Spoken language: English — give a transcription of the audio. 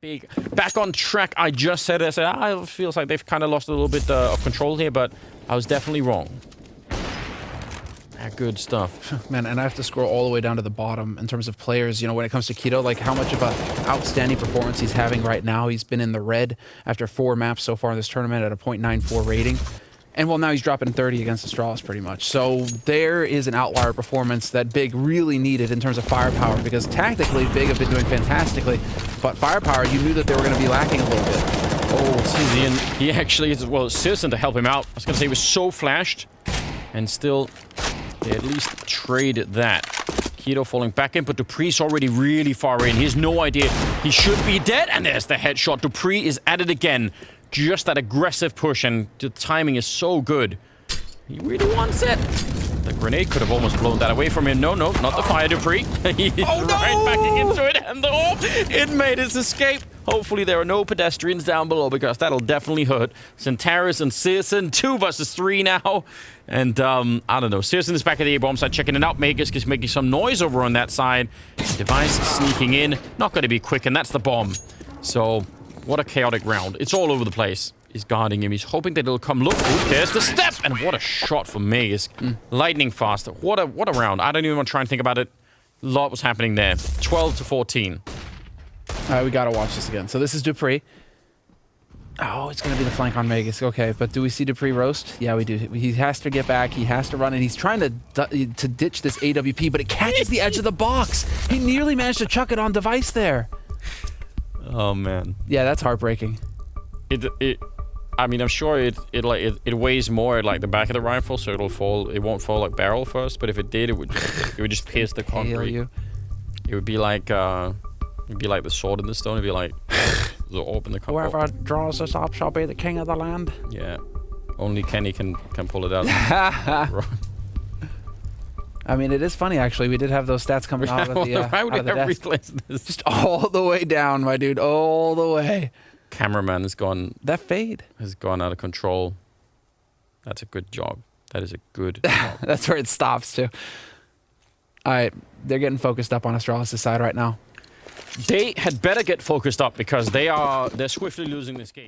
big. Back on track. I just said it. I said, ah, it feels like they've kind of lost a little bit uh, of control here, but I was definitely wrong. Ah, good stuff. Man, and I have to scroll all the way down to the bottom in terms of players. You know, when it comes to k1to, like how much of a outstanding performance he's having right now. He's been in the red after four maps so far in this tournament at a .94 rating. And well, now he's dropping 30 against Astralis pretty much. So there is an outlier performance that Big really needed in terms of firepower because tactically, Big have been doing fantastically. But firepower, you knew that they were going to be lacking a little bit. Oh, Tizian, he actually is, well, Citizen to help him out. I was going to say he was so flashed. And still, they at least traded that. k1to falling back in, but dupreeh's already really far in. He has no idea. He should be dead, and there's the headshot. Dupree is at it again just that aggressive push, and the timing is so good. He really wants it. The grenade could have almost blown that away from him. No, no, not the fire dupreeh. He's oh, right no! back into it, and the it made its escape. Hopefully there are no pedestrians down below because that'll definitely hurt. XANTARES and syrsoN, two versus three now. And, um, I don't know. syrsoN is back at the A-bomb side, checking it out. Magisk is making some noise over on that side. Device sneaking in. Not going to be quick, and that's the bomb. So, what a chaotic round. It's all over the place. He's guarding him. He's hoping that it'll come. Look, Ooh, there's the step. And what a shot for me. Is mm. lightning fast. What a what a round. I don't even want to try and think about it. A lot was happening there. 12 to 14. All right, we got to watch this again. So this is dupreeh. Oh, it's going to be the flank on Magisk. Okay, but do we see dupreeh roast? Yeah, we do. He has to get back. He has to run, and he's trying to to ditch this AWP, but it catches the edge of the box. He nearly managed to chuck it on device there. Oh man. Yeah, that's heartbreaking. It it. I mean, I'm sure it it like it, it weighs more at like the back of the rifle, so it'll fall. It won't fall like barrel first, but if it did, it would it would just pierce the concrete. You. It would be like uh, it'd be like the sword in the stone. It'd be like the orb in the concrete. Whoever draws this up shall be the king of the land. Yeah, only Kenny can can pull it out. I mean, it is funny actually. We did have those stats coming out of the, uh, out of the desk. This? Just all the way down, my dude, all the way. Cameraman has gone. That fade has gone out of control. That's a good job. That is a good. job. That's where it stops too. All right, they're getting focused up on Astralis' side right now. They had better get focused up because they are they're swiftly losing this game.